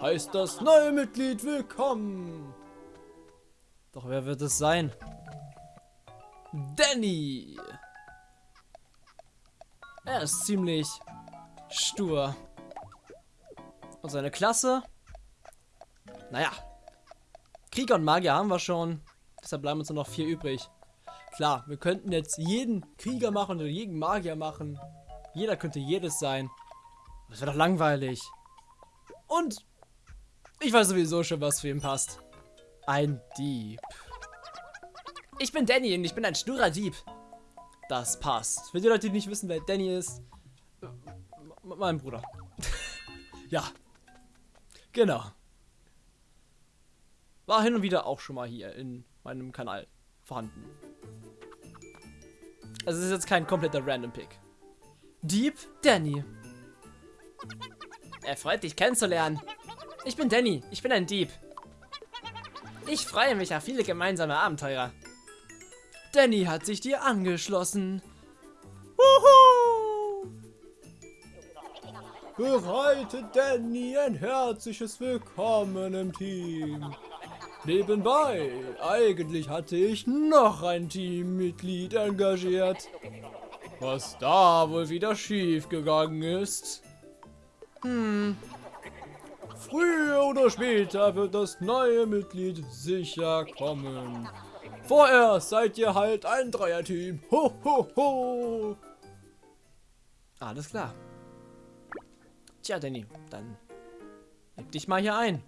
heißt das neue Mitglied willkommen. Doch wer wird es sein? Danny. Er ist ziemlich stur. Und seine Klasse? Naja. Krieger und Magier haben wir schon. Deshalb bleiben uns nur noch vier übrig. Klar, wir könnten jetzt jeden Krieger machen oder jeden Magier machen. Jeder könnte jedes sein. Das wäre doch langweilig. Und ich weiß sowieso schon, was für ihn passt. Ein Dieb. Ich bin Danny und ich bin ein sturer Dieb. Das passt. Für die Leute, die nicht wissen, wer Danny ist, mein Bruder. ja. Genau. War hin und wieder auch schon mal hier in meinem Kanal vorhanden. Also es ist jetzt kein kompletter Random Pick. Dieb Danny. Er freut dich kennenzulernen. Ich bin Danny, ich bin ein Dieb. Ich freue mich auf viele gemeinsame Abenteuer. Danny hat sich dir angeschlossen. Wuhu! Bereite Danny ein herzliches Willkommen im Team. Nebenbei, eigentlich hatte ich noch ein Teammitglied engagiert. Was da wohl wieder schief gegangen ist. Hm. Früher oder später wird das neue Mitglied sicher kommen. Vorerst seid ihr halt ein Dreierteam. Ho, ho, ho. Alles klar. Tja, Danny, dann leg dich mal hier ein.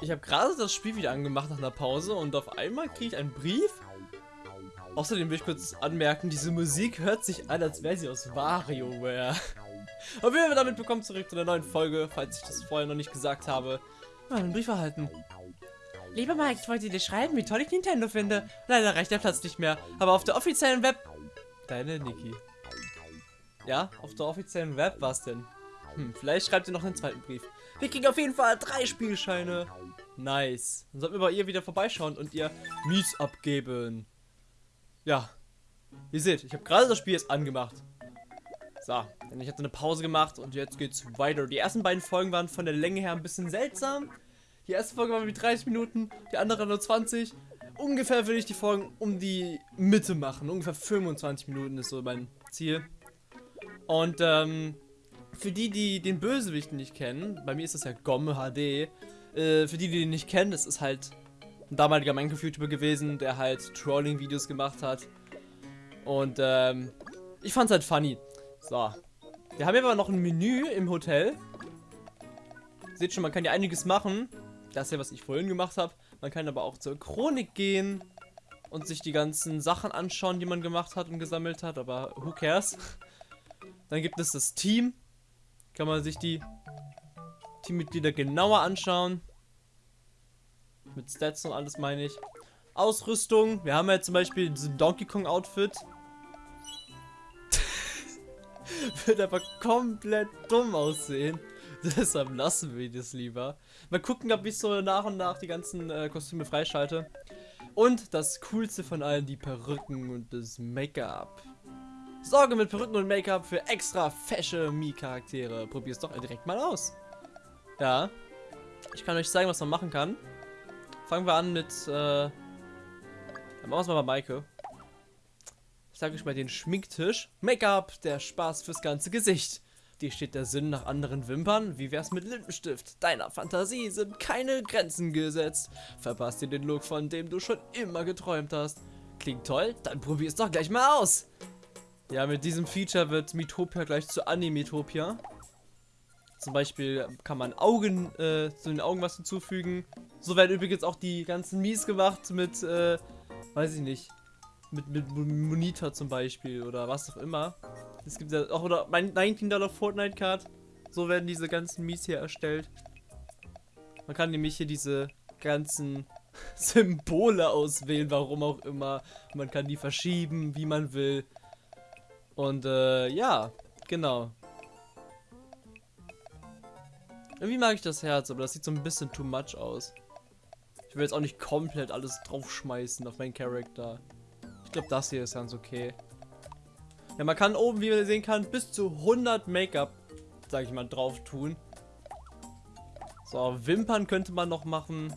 Ich habe gerade das Spiel wieder angemacht nach einer Pause und auf einmal kriege ich einen Brief. Außerdem will ich kurz anmerken, diese Musik hört sich an, als wäre sie aus WarioWare. Auf jeden Fall damit bekommen zurück zu der neuen Folge, falls ich das vorher noch nicht gesagt habe. Mal einen Brief erhalten. Lieber Mike, ich wollte dir schreiben, wie toll ich Nintendo finde. Leider reicht der Platz nicht mehr, aber auf der offiziellen Web... Deine Niki. Ja, auf der offiziellen Web war es denn. Hm, vielleicht schreibt ihr noch einen zweiten Brief. Wir kriegen auf jeden Fall drei Spielscheine. Nice. Dann sollten wir bei ihr wieder vorbeischauen und ihr Mies abgeben. Ja. Ihr seht, ich habe gerade das Spiel jetzt angemacht. So, denn ich hatte eine Pause gemacht und jetzt geht's weiter. Die ersten beiden Folgen waren von der Länge her ein bisschen seltsam. Die erste Folge war mit 30 Minuten, die andere nur 20. Ungefähr will ich die Folgen um die Mitte machen. Ungefähr 25 Minuten ist so mein Ziel. Und ähm, für die, die den Bösewicht nicht kennen, bei mir ist das ja Gomme HD. Äh, für die, die den nicht kennen, das ist halt ein damaliger Minecraft-YouTuber gewesen, der halt Trolling-Videos gemacht hat. Und ähm, ich fand's halt funny. So. Wir haben hier aber noch ein Menü im Hotel. Seht schon, man kann ja einiges machen. Das ist ja, was ich vorhin gemacht habe. Man kann aber auch zur Chronik gehen und sich die ganzen Sachen anschauen, die man gemacht hat und gesammelt hat. Aber who cares? Dann gibt es das Team. Kann man sich die Teammitglieder genauer anschauen. Mit Stats und alles meine ich. Ausrüstung. Wir haben ja zum Beispiel diesen Donkey Kong Outfit. Wird aber komplett dumm aussehen. Deshalb lassen wir das lieber. Mal gucken, ob ich so nach und nach die ganzen äh, Kostüme freischalte. Und das coolste von allen, die Perücken und das Make-up. Sorge mit Perücken und Make-up für extra fesche Mii-Charaktere. Probier's doch direkt mal aus. Ja. Ich kann euch zeigen, was man machen kann. Fangen wir an mit, äh, dann machen wir mal bei Maike. Ich sage euch mal den Schminktisch. Make-up, der Spaß fürs ganze Gesicht. Die steht der Sinn nach anderen Wimpern. Wie wär's mit Lippenstift? Deiner Fantasie sind keine Grenzen gesetzt. Verpasst dir den Look, von dem du schon immer geträumt hast. Klingt toll? Dann probier's doch gleich mal aus. Ja, mit diesem Feature wird Mitopia gleich zu Animetopia. Zum Beispiel kann man Augen, äh, zu den Augen was hinzufügen. So werden übrigens auch die ganzen Mies gemacht mit, äh, weiß ich nicht, mit, mit Monitor zum Beispiel oder was auch immer. Es gibt ja auch, oder mein 19 Dollar Fortnite Card. So werden diese ganzen Mies hier erstellt. Man kann nämlich hier diese ganzen Symbole auswählen, warum auch immer. Man kann die verschieben, wie man will. Und äh, ja, genau. Irgendwie mag ich das Herz, aber das sieht so ein bisschen too much aus. Ich will jetzt auch nicht komplett alles draufschmeißen auf meinen Charakter. Ich glaube, das hier ist ganz okay. Ja, man kann oben, wie man sehen kann, bis zu 100 Make-up, sag ich mal, drauf tun. So, Wimpern könnte man noch machen.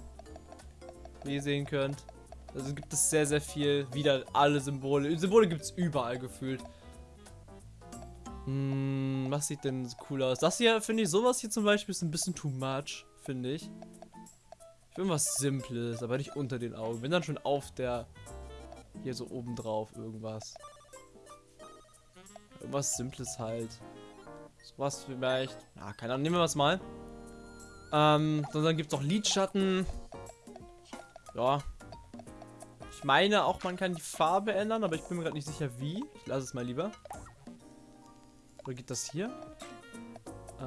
Wie ihr sehen könnt. Also gibt es sehr, sehr viel. Wieder alle Symbole. Symbole gibt es überall gefühlt. Hm, was sieht denn cool aus? Das hier, finde ich, sowas hier zum Beispiel ist ein bisschen too much, finde ich. Ich will was Simples, aber nicht unter den Augen. Wenn dann schon auf der... Hier so oben drauf irgendwas. Irgendwas Simples halt. Sowas vielleicht. Ja, keine Ahnung. Nehmen wir was mal. Ähm, dann gibt es auch Lidschatten. Ja. Ich meine auch, man kann die Farbe ändern, aber ich bin mir gerade nicht sicher, wie. Ich lasse es mal lieber. Oder geht das hier? Äh,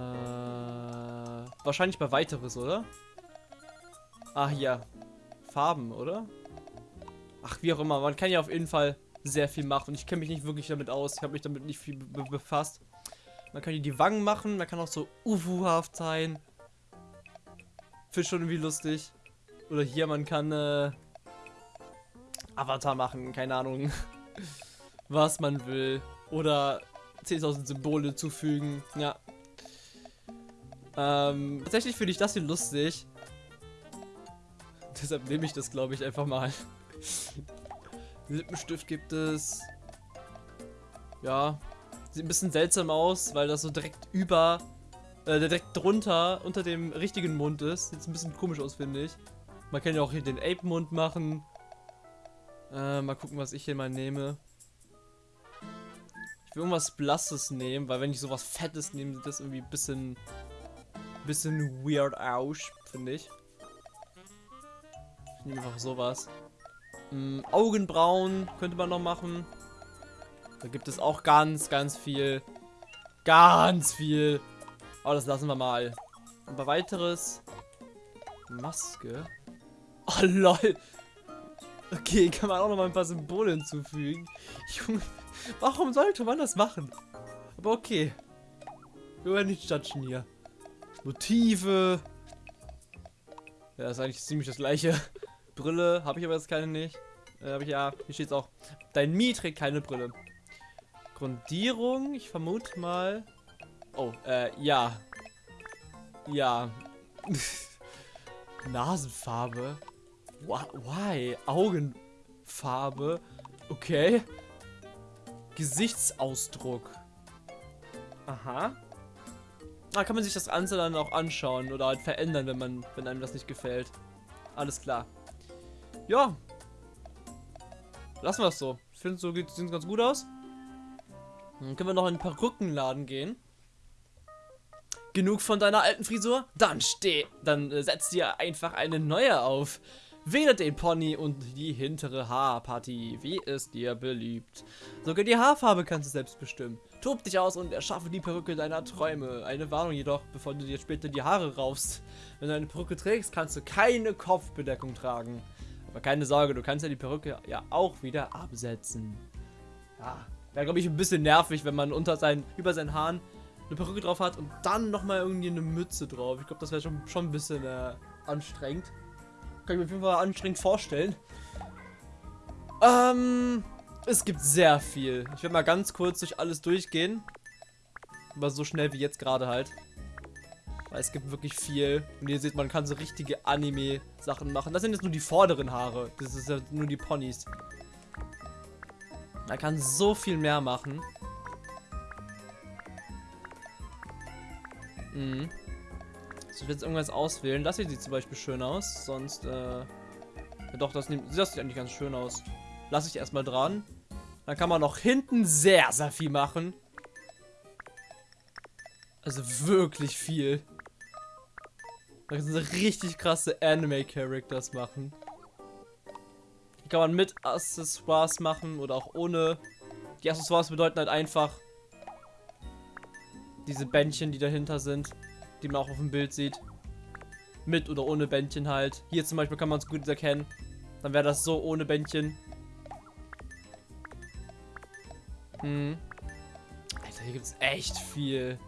wahrscheinlich bei weiteres, oder? Ah, hier. Farben, oder? Ach, wie auch immer. Man kann ja auf jeden Fall sehr viel machen. Ich kenne mich nicht wirklich damit aus. Ich habe mich damit nicht viel be befasst. Man kann hier die Wangen machen. Man kann auch so ufuhaft sein. Finde schon irgendwie lustig. Oder hier, man kann äh, Avatar machen. Keine Ahnung. Was man will. Oder 10.000 Symbole zufügen. Ja. Ähm, tatsächlich finde ich das hier lustig. Deshalb nehme ich das, glaube ich, einfach mal. Lippenstift gibt es. Ja. Sieht ein bisschen seltsam aus, weil das so direkt über, äh, direkt drunter, unter dem richtigen Mund ist. Sieht ein bisschen komisch aus, finde ich. Man kann ja auch hier den Ape-Mund machen. Äh, mal gucken, was ich hier mal nehme. Ich will irgendwas Blasses nehmen, weil wenn ich sowas Fettes nehme, sieht das irgendwie ein bisschen, bisschen weird aus, finde ich. Ich nehme einfach sowas. Ähm, Augenbrauen könnte man noch machen. Da gibt es auch ganz, ganz viel. Ganz viel. Aber das lassen wir mal. Aber weiteres. Maske. Oh, lol. Okay, kann man auch noch mal ein paar Symbole hinzufügen. Junge, warum sollte man das machen? Aber okay. Wir werden nicht judgen hier. Motive. Ja, das ist eigentlich ziemlich das gleiche. Brille habe ich aber jetzt keine nicht. Äh, habe ich ja. Hier steht es auch. Dein Mi trägt keine Brille. Grundierung, ich vermute mal. Oh, äh, ja. Ja. Nasenfarbe. Why? Augenfarbe. Okay. Gesichtsausdruck. Aha. Da kann man sich das Ganze dann auch anschauen oder halt verändern, wenn man, wenn einem das nicht gefällt. Alles klar. Ja. Lassen wir es so. Ich finde, so sieht es ganz gut aus. Dann können wir noch in ein paar Rückenladen gehen. Genug von deiner alten Frisur? Dann steh, dann äh, setz dir einfach eine neue auf. Wähle den Pony und die hintere Haarpartie, wie es dir beliebt. Sogar die Haarfarbe kannst du selbst bestimmen. Tob dich aus und erschaffe die Perücke deiner Träume. Eine Warnung jedoch, bevor du dir später die Haare raufst. Wenn du eine Perücke trägst, kannst du keine Kopfbedeckung tragen. Aber keine Sorge, du kannst ja die Perücke ja auch wieder absetzen. Ja, wäre glaube ich ein bisschen nervig, wenn man unter seinen, über seinen Haaren eine Perücke drauf hat und dann nochmal irgendwie eine Mütze drauf. Ich glaube, das wäre schon, schon ein bisschen äh, anstrengend. Kann ich mir auf jeden Fall anstrengend vorstellen. Ähm, es gibt sehr viel. Ich werde mal ganz kurz durch alles durchgehen. Aber so schnell wie jetzt gerade halt. Weil es gibt wirklich viel. Und ihr seht, man kann so richtige Anime-Sachen machen. Das sind jetzt nur die vorderen Haare. Das ist ja nur die Ponys. Man kann so viel mehr machen. Mhm. Ich will jetzt irgendwas auswählen. Das hier sieht zum Beispiel schön aus. Sonst, äh... Ja doch, das, das sieht eigentlich ganz schön aus. Lass ich erstmal dran. Dann kann man noch hinten sehr, sehr viel machen. Also wirklich viel. Da können sie richtig krasse Anime-Characters machen. Die kann man mit Accessoires machen oder auch ohne. Die Accessoires bedeuten halt einfach diese Bändchen, die dahinter sind die man auch auf dem Bild sieht. Mit oder ohne Bändchen halt. Hier zum Beispiel kann man es gut erkennen. Dann wäre das so ohne Bändchen. Hm. Alter, hier gibt es echt viel.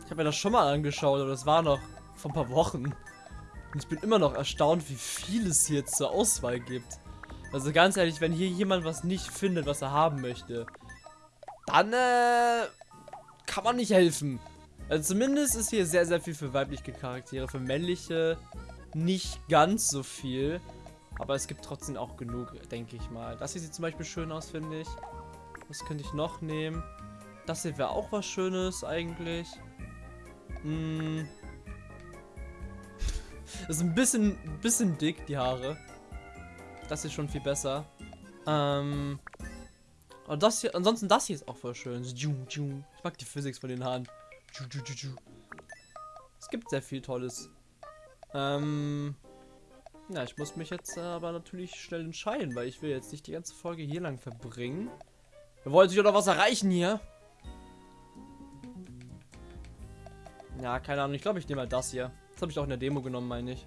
Ich habe mir das schon mal angeschaut, aber das war noch vor ein paar Wochen. Und ich bin immer noch erstaunt, wie viel es hier zur Auswahl gibt. Also ganz ehrlich, wenn hier jemand was nicht findet, was er haben möchte, dann äh, kann man nicht helfen. Also zumindest ist hier sehr, sehr viel für weibliche Charaktere. Für männliche nicht ganz so viel. Aber es gibt trotzdem auch genug, denke ich mal. Das hier sieht zum Beispiel schön aus, finde ich. Was könnte ich noch nehmen? Das hier wäre auch was Schönes eigentlich. Hm. Das ist ein bisschen, bisschen dick, die Haare. Das ist schon viel besser. Ähm. Und das hier, ansonsten das hier ist auch voll schön. Ich mag die Physik von den Haaren. Es gibt sehr viel Tolles. Ähm. Ja, ich muss mich jetzt aber natürlich schnell entscheiden, weil ich will jetzt nicht die ganze Folge hier lang verbringen. Wir wollen sich doch was erreichen hier. Ja, keine Ahnung. Ich glaube, ich nehme mal das hier. Das habe ich auch in der Demo genommen, meine ich.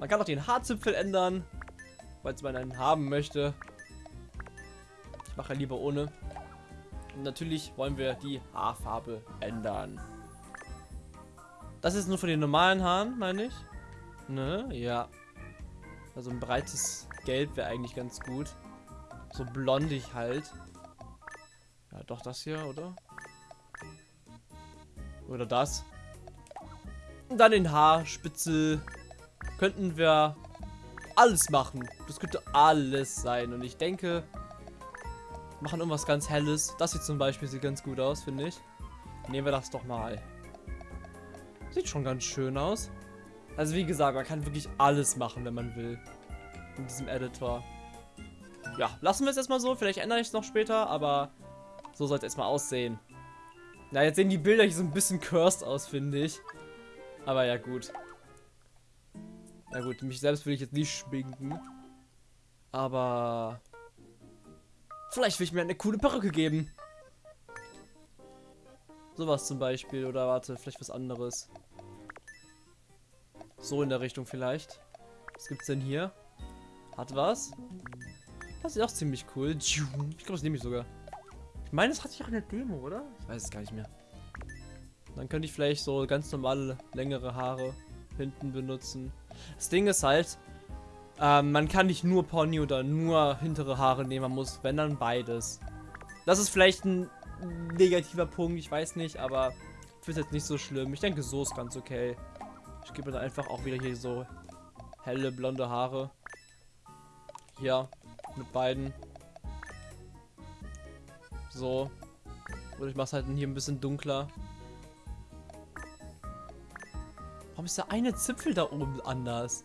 Man kann auch den Haarzipfel ändern, weil man einen haben möchte. Ich mache lieber ohne. Natürlich wollen wir die Haarfarbe ändern. Das ist nur für die normalen Haaren, meine ich. Ne? Ja. Also ein breites Gelb wäre eigentlich ganz gut. So blondig halt. Ja, doch das hier, oder? Oder das. Und dann den Haarspitzel könnten wir alles machen. Das könnte alles sein. Und ich denke, machen irgendwas ganz Helles. Das hier zum Beispiel sieht ganz gut aus, finde ich. Nehmen wir das doch mal. Sieht schon ganz schön aus. Also wie gesagt, man kann wirklich alles machen, wenn man will. In diesem Editor. Ja, lassen wir es erstmal so. Vielleicht ändere ich es noch später, aber so soll es erstmal aussehen. Na, jetzt sehen die Bilder hier so ein bisschen cursed aus, finde ich. Aber ja, gut. Na gut, mich selbst will ich jetzt nicht schminken. Aber... Vielleicht will ich mir eine coole Perücke geben. Sowas zum Beispiel. Oder warte, vielleicht was anderes. So in der Richtung vielleicht. Was gibt's denn hier? Hat was? Das ist auch ziemlich cool. Ich glaube, das nehme ich sogar. Ich meine, das hatte ich auch in der Demo, oder? Ich weiß es gar nicht mehr. Dann könnte ich vielleicht so ganz normale, längere Haare hinten benutzen. Das Ding ist halt, ähm, man kann nicht nur Pony oder nur hintere Haare nehmen, man muss, wenn dann beides. Das ist vielleicht ein negativer Punkt, ich weiß nicht, aber ich finde es jetzt nicht so schlimm. Ich denke, so ist ganz okay. Ich gebe dann einfach auch wieder hier so helle, blonde Haare. Hier, mit beiden. So. Oder ich mache es halt hier ein bisschen dunkler. Warum ist der eine Zipfel da oben anders?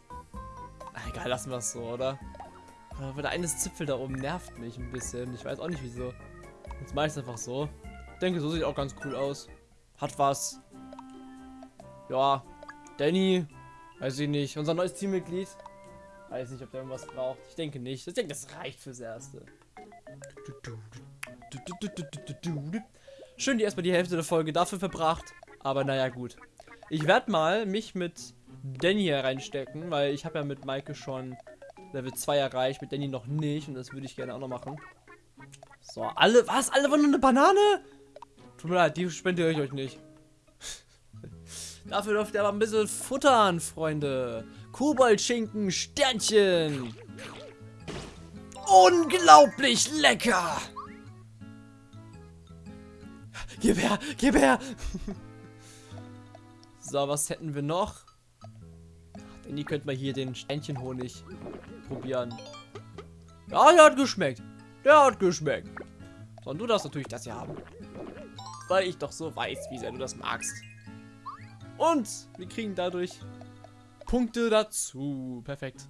Egal, lassen wir es so, oder? Aber der eine Zipfel da oben nervt mich ein bisschen. Ich weiß auch nicht wieso. Jetzt mache ich es einfach so. Ich denke, so sieht auch ganz cool aus. Hat was. Ja. Danny. Weiß ich nicht. Unser neues Teammitglied. Weiß nicht, ob der irgendwas braucht. Ich denke nicht. Ich denke, das reicht fürs Erste. Schön, die erstmal die Hälfte der Folge dafür verbracht. Aber naja, gut. Ich werde mal mich mit Danny hier reinstecken, weil ich habe ja mit Maike schon Level 2 erreicht, mit Danny noch nicht. Und das würde ich gerne auch noch machen. So, alle, was? Alle wollen nur eine Banane? Tut mir leid, die spende ich euch nicht. Dafür dürft ihr aber ein bisschen futtern, Freunde. Koboldschinken, Sternchen. Unglaublich lecker. Gib her, gib her. so, was hätten wir noch? Denn ihr könnt mal hier den Ständchenhonig probieren. Ja, der hat geschmeckt. Der hat geschmeckt. So, und du darfst natürlich das hier haben. Weil ich doch so weiß, wie sehr du das magst. Und wir kriegen dadurch Punkte dazu. Perfekt.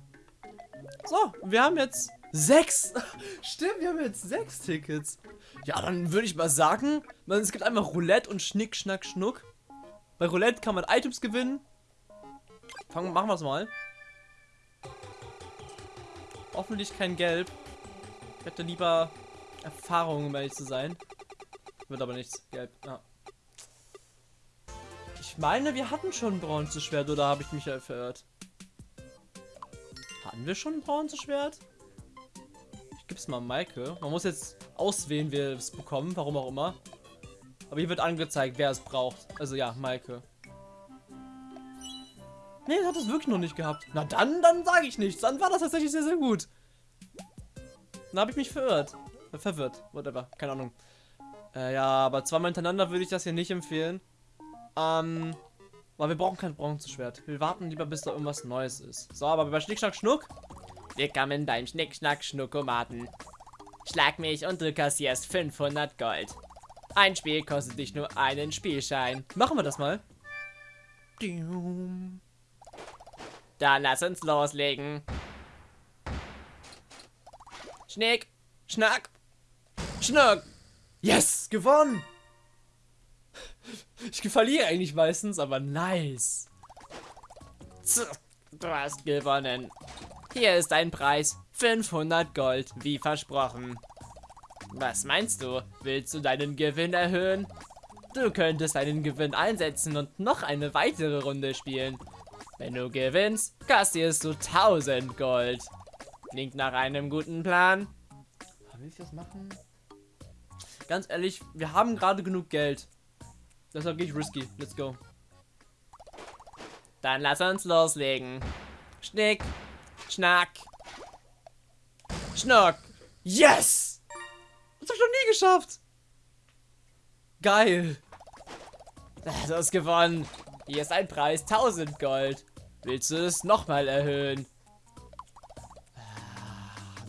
So, wir haben jetzt sechs. Stimmt, wir haben jetzt sechs Tickets. Ja, dann würde ich mal sagen, es gibt einmal Roulette und Schnick, Schnack, Schnuck. Bei Roulette kann man Items gewinnen. Fangen, machen wir es mal. Hoffentlich kein Gelb. Ich hätte lieber Erfahrung, um ehrlich zu sein. Wird aber nichts. Gelb. Ja. Ich meine, wir hatten schon ein Bronzeschwert, oder habe ich mich ja verirrt? Hatten wir schon ein Bronzeschwert? Ich gebe es mal Maike. Man muss jetzt auswählen, wer es bekommen, warum auch immer. Aber hier wird angezeigt, wer es braucht. Also ja, Maike. Nee, das hat es wirklich noch nicht gehabt. Na dann, dann sage ich nichts. Dann war das tatsächlich sehr, sehr gut. Dann habe ich mich verirrt. Äh, verwirrt. Whatever. Keine Ahnung. Äh, ja, aber zweimal hintereinander würde ich das hier nicht empfehlen. Ähm, weil wir brauchen kein Bronzeschwert. Wir warten lieber, bis da irgendwas Neues ist. So, aber bei Schnick, Schnack, Schnuck. Willkommen beim Schnick, Schnack, Schnuckomaten. Schlag mich und du kassierst 500 Gold. Ein Spiel kostet dich nur einen Spielschein. Machen wir das mal. Dann lass uns loslegen. Schnick, Schnack, Schnuck. Yes, gewonnen. Ich verliere eigentlich meistens, aber nice. Du hast gewonnen. Hier ist dein Preis. 500 Gold, wie versprochen. Was meinst du? Willst du deinen Gewinn erhöhen? Du könntest deinen Gewinn einsetzen und noch eine weitere Runde spielen. Wenn du gewinnst, kassierst du 1000 Gold. Klingt nach einem guten Plan. Will ich das machen? Ganz ehrlich, wir haben gerade genug Geld. Deshalb gehe ich risky. Let's go. Dann lass uns loslegen. Schnick, Schnack, Schnuck. Yes! Das hab ich noch nie geschafft. Geil. Du hast gewonnen. Hier ist ein Preis, 1000 Gold. Willst du es nochmal erhöhen?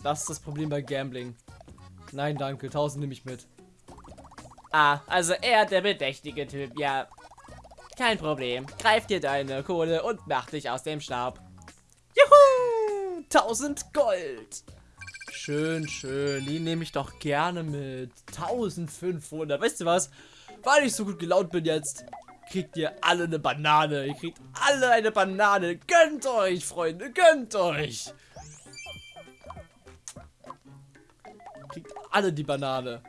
Das ist das Problem bei Gambling. Nein, danke. 1000 nehme ich mit. Ah, also er der bedächtige Typ, ja. Kein Problem. Greif dir deine Kohle und mach dich aus dem Staub. Juhu! 1000 Gold. Schön, schön. Die nehme ich doch gerne mit. 1500. Weißt du was? Weil ich so gut gelaunt bin jetzt, kriegt ihr alle eine Banane. Ihr kriegt alle eine Banane. Gönnt euch, Freunde. Gönnt euch. Kriegt alle die Banane.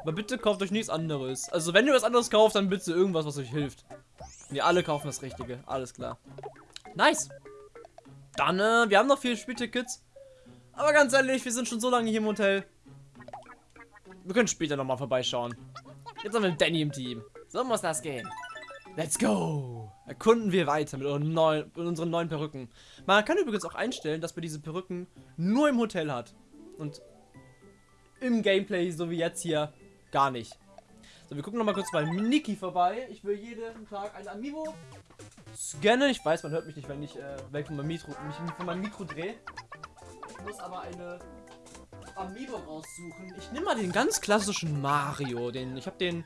Aber bitte kauft euch nichts anderes. Also wenn ihr was anderes kauft, dann bitte irgendwas, was euch hilft. Ne, alle kaufen das Richtige. Alles klar. Nice. Dann, äh, wir haben noch vier Spieltickets. Aber ganz ehrlich, wir sind schon so lange hier im Hotel. Wir können später nochmal vorbeischauen. Jetzt haben wir Danny im Team. So muss das gehen. Let's go! Erkunden wir weiter mit, unseren neuen, mit unseren neuen Perücken. Man kann übrigens auch einstellen, dass man diese Perücken nur im Hotel hat. Und im Gameplay, so wie jetzt hier, gar nicht. So, wir gucken nochmal kurz bei Niki vorbei. Ich will jeden Tag ein Amiibo scannen. Ich weiß, man hört mich nicht, wenn ich äh, weg von meinem Mikro, mich von meinem Mikro drehe. Ich muss aber eine Amiibo raussuchen. Ich nehme mal den ganz klassischen Mario. Den, ich habe den,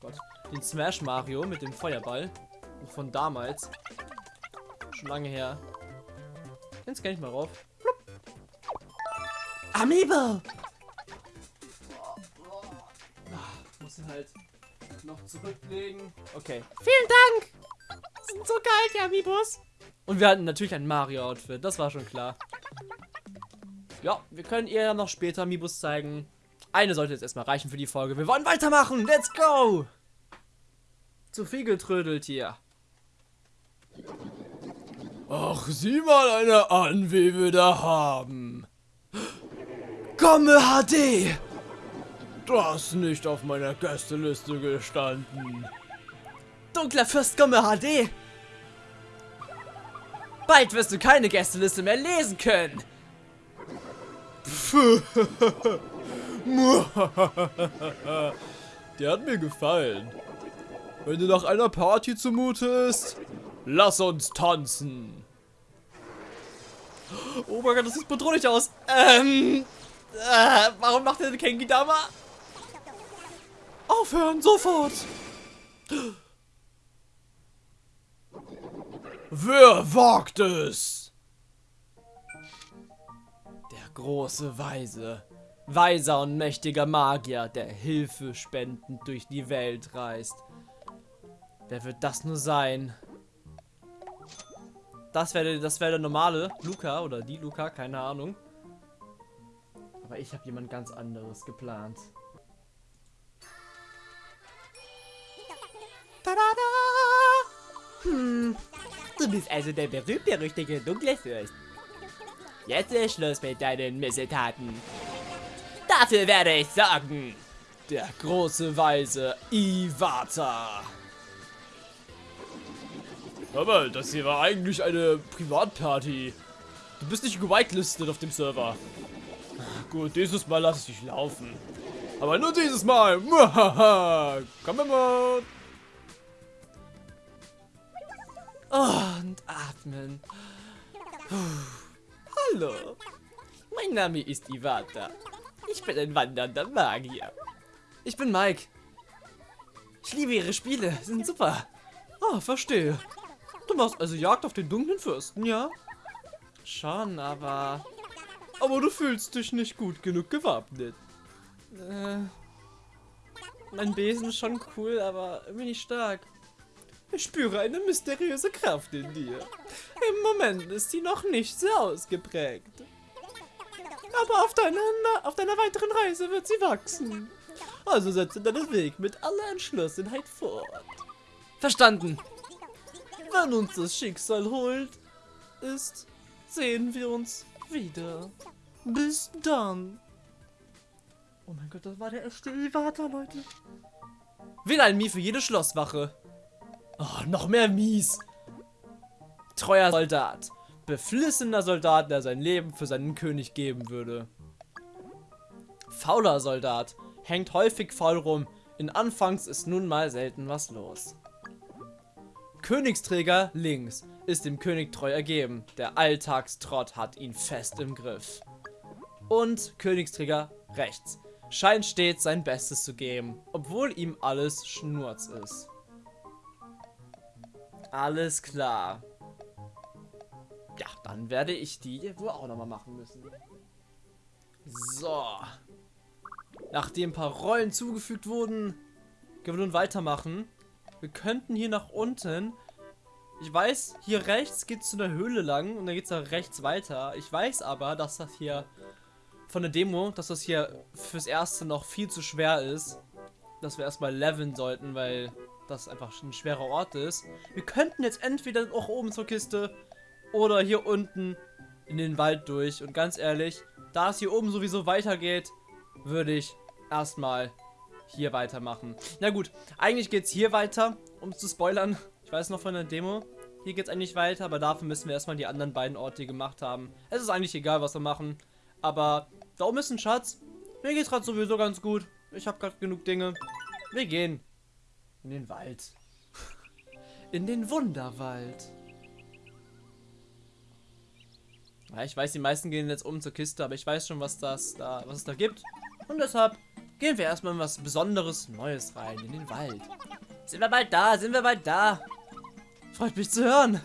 Gott, den Smash Mario mit dem Feuerball von damals. Schon lange her. Den scanne ich mal rauf. Amiibo! Muss ihn halt noch zurücklegen. Okay. Vielen Dank. Das sind so geil, die Amiibos. Und wir hatten natürlich ein Mario-Outfit. Das war schon klar. Ja, wir können ihr ja noch später Amiibos zeigen. Eine sollte jetzt erstmal reichen für die Folge. Wir wollen weitermachen. Let's go! Zu viel getrödelt hier. Ach, sieh mal einer an, wie wir da haben. Komme HD! Das nicht auf meiner Gästeliste gestanden. Dunkler Fürst Komme HD! Bald wirst du keine Gästeliste mehr lesen können. Der hat mir gefallen. Wenn du nach einer Party zumutest, lass uns tanzen. Oh mein Gott, das sieht bedrohlich aus. Ähm, äh, warum macht der Kengi Dama? Aufhören, sofort! Wer wagt es? Große Weise. Weiser und mächtiger Magier, der Hilfe spendend durch die Welt reist. Wer wird das nur sein? Das wäre das wär der normale Luca oder die Luca, keine Ahnung. Aber ich habe jemand ganz anderes geplant. Tada! Hm, du bist also der berühmt-berüchtigte dunkle Fürst. Jetzt ist Schluss mit deinen Missetaten. Dafür werde ich sorgen. Der große Weise Iwata. Aber das hier war eigentlich eine Privatparty. Du bist nicht gewitelistet auf dem Server. Gut, dieses Mal lasse ich dich laufen. Aber nur dieses Mal. Komm mal. Und atmen. Puh. Hallo. Mein Name ist Iwata. Ich bin ein wandernder Magier. Ich bin Mike. Ich liebe ihre Spiele. Sind super. Ah, verstehe. Du machst also Jagd auf den dunklen Fürsten, ja? Schon, aber... Aber du fühlst dich nicht gut genug gewappnet. Äh, mein Besen ist schon cool, aber irgendwie nicht stark. Ich spüre eine mysteriöse Kraft in dir. Im Moment ist sie noch nicht sehr ausgeprägt. Aber auf deiner, auf deiner weiteren Reise wird sie wachsen. Also setze deinen Weg mit aller Entschlossenheit fort. Verstanden. Wenn uns das Schicksal holt, ist, sehen wir uns wieder. Bis dann. Oh mein Gott, das war der erste Iwata, Leute. Wähle ein Mii für jede Schlosswache. Oh, noch mehr Mies. Treuer Soldat. Beflissener Soldat, der sein Leben für seinen König geben würde. Fauler Soldat. Hängt häufig faul rum. In Anfangs ist nun mal selten was los. Königsträger links ist dem König treu ergeben. Der Alltagstrott hat ihn fest im Griff. Und Königsträger rechts scheint stets sein Bestes zu geben, obwohl ihm alles Schnurz ist. Alles klar. Ja, dann werde ich die wohl auch nochmal machen müssen. So. Nachdem ein paar Rollen zugefügt wurden, können wir nun weitermachen. Wir könnten hier nach unten. Ich weiß, hier rechts geht es zu einer Höhle lang und dann geht es nach rechts weiter. Ich weiß aber, dass das hier von der Demo, dass das hier fürs Erste noch viel zu schwer ist. Dass wir erstmal leveln sollten, weil das einfach ein schwerer Ort ist. Wir könnten jetzt entweder auch oben zur Kiste oder hier unten in den Wald durch. Und ganz ehrlich, da es hier oben sowieso weitergeht, würde ich erstmal hier weitermachen. Na gut, eigentlich geht es hier weiter, um zu spoilern. Ich weiß noch von der Demo. Hier geht es eigentlich weiter, aber dafür müssen wir erstmal die anderen beiden Orte gemacht haben. Es ist eigentlich egal, was wir machen. Aber da oben ist ein Schatz. Mir geht's gerade sowieso ganz gut. Ich habe gerade genug Dinge. Wir gehen. In den Wald. In den Wunderwald. Ja, ich weiß, die meisten gehen jetzt oben zur Kiste, aber ich weiß schon, was das da, was es da gibt. Und deshalb gehen wir erstmal in was Besonderes Neues rein, in den Wald. Sind wir bald da? Sind wir bald da? Freut mich zu hören.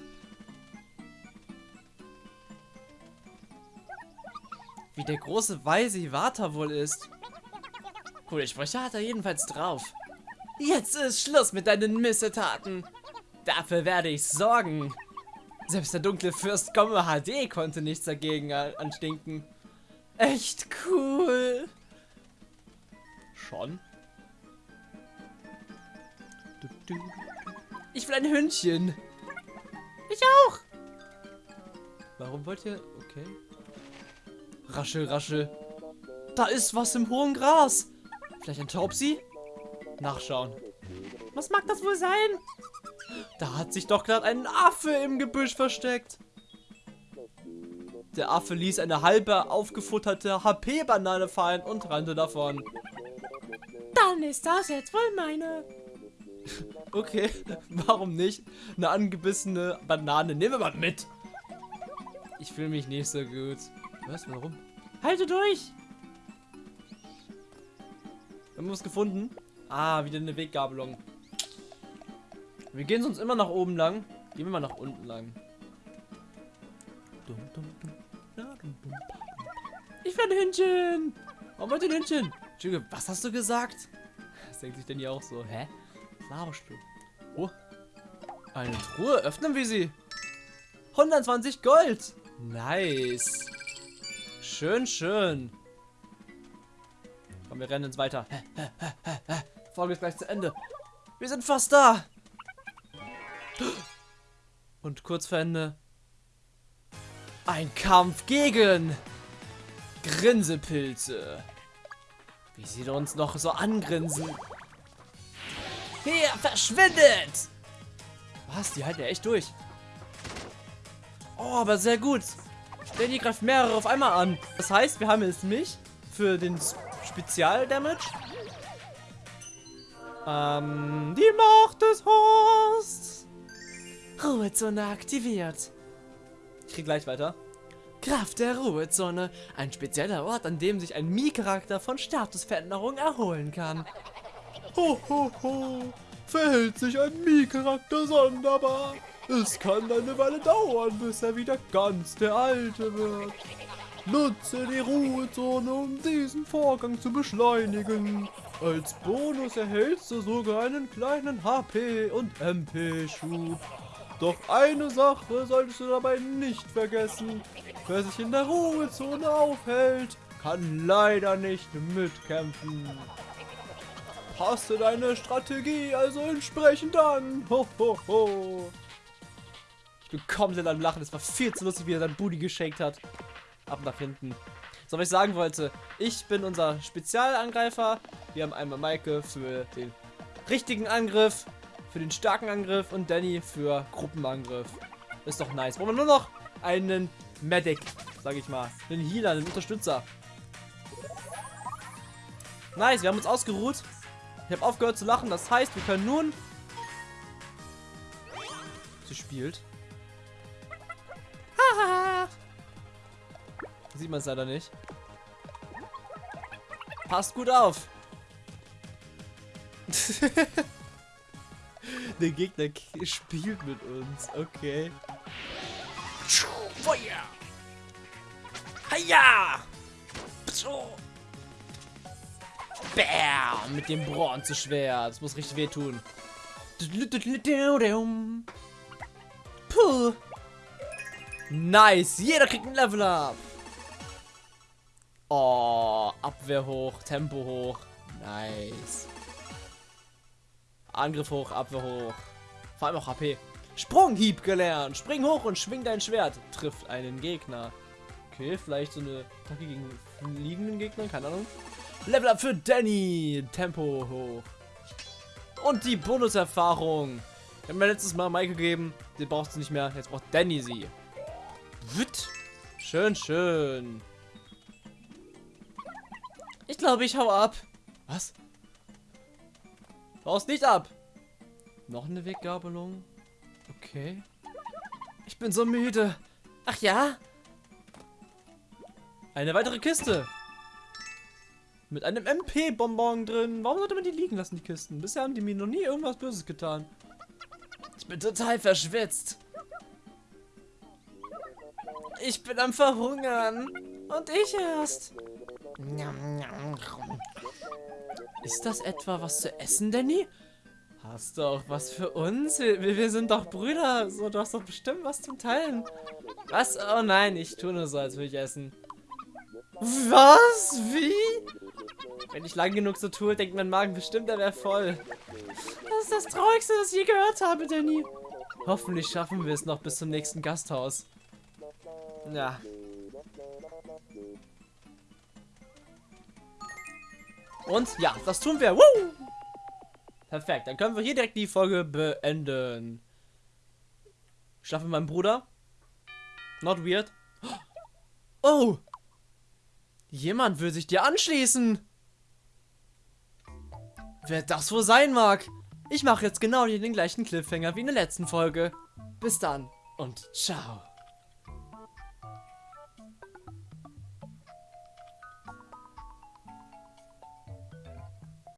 Wie der große weise Iwata wohl ist. Coole Sprüche hat er jedenfalls drauf. Jetzt ist Schluss mit deinen Missetaten. Dafür werde ich sorgen. Selbst der dunkle Fürst Gomme HD konnte nichts dagegen anstinken. Echt cool. Schon? Ich will ein Hündchen. Ich auch. Warum wollt ihr... Okay. Raschel, raschel. Da ist was im hohen Gras. Vielleicht ein Taubsi? Nachschauen. Was mag das wohl sein? Da hat sich doch gerade ein Affe im Gebüsch versteckt. Der Affe ließ eine halbe aufgefutterte HP-Banane fallen und rannte davon. Dann ist das jetzt wohl meine. okay, warum nicht? Eine angebissene Banane. Nehmen wir mal mit. Ich fühle mich nicht so gut. Was? Warum? Halte durch! Haben wir was gefunden? Ah, wieder eine Weggabelung. Wir gehen sonst immer nach oben lang. Gehen wir mal nach unten lang. Ich werde Hündchen. Warum wollt ihr Hündchen? Entschuldigung, was hast du gesagt? Das denkt sich denn hier auch so. Hä? Was laberst du? Oh. Eine Truhe. Öffnen wir sie. 120 Gold. Nice. Schön, schön. Komm, wir rennen jetzt weiter. Folge ist gleich zu Ende. Wir sind fast da. Und kurz vor Ende. Ein Kampf gegen Grinsepilze. Wie sie uns noch so angrinsen. Hier, verschwindet! Was? Die halten ja echt durch. Oh, aber sehr gut. Danny greift mehrere auf einmal an. Das heißt, wir haben jetzt mich für den Spezial-Damage. Ähm, die Macht des Horsts. Ruhezone aktiviert. Ich krieg gleich weiter. Kraft der Ruhezone. Ein spezieller Ort, an dem sich ein Mii-Charakter von Statusveränderung erholen kann. Ho, ho, ho. Verhält sich ein Mii-Charakter sonderbar. Es kann eine Weile dauern, bis er wieder ganz der Alte wird. Nutze die Ruhezone, um diesen Vorgang zu beschleunigen. Als Bonus erhältst du sogar einen kleinen HP- und MP-Schub. Doch eine Sache solltest du dabei nicht vergessen. Wer sich in der Ruhezone aufhält, kann leider nicht mitkämpfen. Passe deine Strategie also entsprechend an. Ho, ho, ho. Ich bin komplett am Lachen. Es war viel zu lustig, wie er sein Booty geschenkt hat. Ab nach hinten. So, was ich sagen wollte. Ich bin unser Spezialangreifer. Wir haben einmal Maike für den richtigen Angriff, für den starken Angriff und Danny für Gruppenangriff. Ist doch nice. Wollen wir nur noch einen Medic, sag ich mal. Einen Healer, einen Unterstützer. Nice, wir haben uns ausgeruht. Ich habe aufgehört zu lachen. Das heißt, wir können nun... Sie spielt. Sieht man es leider nicht. Passt gut auf. Der Gegner spielt mit uns. Okay. Feuer! Hiya! Bam! Mit dem Bronzeschwert. Das muss richtig wehtun. Puh. Nice. Jeder kriegt ein Level up. Oh, Abwehr hoch, Tempo hoch. Nice. Angriff hoch, Abwehr hoch. Vor allem auch HP. Sprunghieb gelernt. Spring hoch und schwing dein Schwert. Trifft einen Gegner. Okay, vielleicht so eine Attacke gegen liegenden Gegner, keine Ahnung. Level up für Danny. Tempo hoch. Und die Bonuserfahrung. Ich habe mir letztes Mal Mike gegeben. Die braucht sie nicht mehr. Jetzt braucht Danny sie. Witt. Schön, schön. Ich glaube, ich hau ab. Was? Haust nicht ab. Noch eine Weggabelung. Okay. Ich bin so müde. Ach ja? Eine weitere Kiste. Mit einem MP-Bonbon drin. Warum sollte man die liegen lassen, die Kisten? Bisher haben die mir noch nie irgendwas Böses getan. Ich bin total verschwitzt. Ich bin am Verhungern. Und ich erst. Ist das etwa was zu essen, Danny? Hast du auch was für uns? Wir, wir sind doch Brüder. So, du hast doch bestimmt was zum Teilen. Was? Oh nein, ich tue nur so, als würde ich essen. Was? Wie? Wenn ich lang genug so tue, denkt mein Magen bestimmt, er wäre voll. Das ist das Traurigste, das ich je gehört habe, Danny. Hoffentlich schaffen wir es noch bis zum nächsten Gasthaus. Ja. Und ja, das tun wir. Woo! Perfekt, dann können wir hier direkt die Folge beenden. Ich schlafe mit meinem Bruder. Not weird. Oh! Jemand will sich dir anschließen. Wer das wohl sein mag. Ich mache jetzt genau den gleichen Cliffhanger wie in der letzten Folge. Bis dann und ciao.